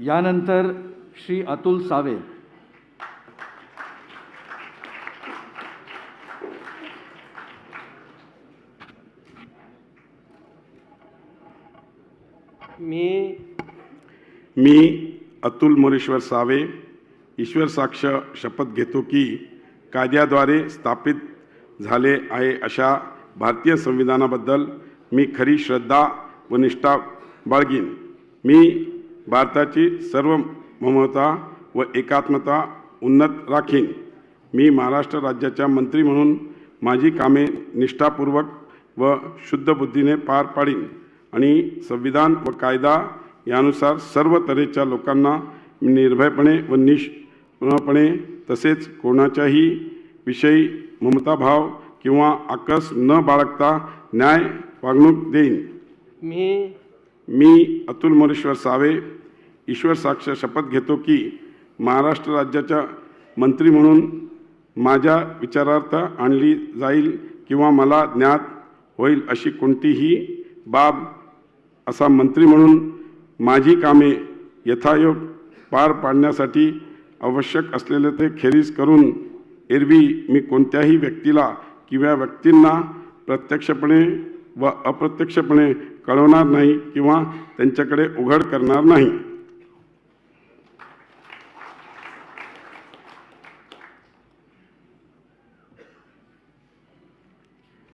यानंतर श्री अतुल सावे. मी मी अतुल मोरेश्वर सावे ईश्वर साक्ष शपथ घेतो की कायद्याद्वारे स्थापित झाले आहे अशा भारतीय संविधानाबद्दल मी खरी श्रद्धा व निष्ठा बाळगीन. मी भारताची सर्व ममता व एकात्मता उन्नत राखीन. मी महाराष्ट्र राज्याच्या मंत्री म्हणून माझी कामे निष्ठापूर्वक व शुद्ध बुद्धीने पार पाडीन आणि संविधान व कायदा यानुसार सर्व तऱ्हेच्या लोकांना निर्भयपणे व निष्पणे तसेच कोणाच्याही विषयी ममताभाव किंवा आकस न बाळगता न्याय वागणूक देईन. मी मी अतुल मोरेश्वर सावे ईश्वर साक्ष शपथ घेतो की महाराष्ट्र राज्याच्या मंत्री म्हणून माझ्या विचारार्थ आणली जाईल किंवा मला ज्ञात होईल अशी कोणतीही बाब असा मंत्री म्हणून माझी कामे यथायोग पार पाडण्यासाठी आवश्यक असलेले ते खेरीज करून एरवी मी कोणत्याही व्यक्तीला किंवा व्यक्तींना प्रत्यक्षपणे व अप्रत्यक्षपणे कळवणार नाही किंवा त्यांच्याकडे उघड करणार नाही.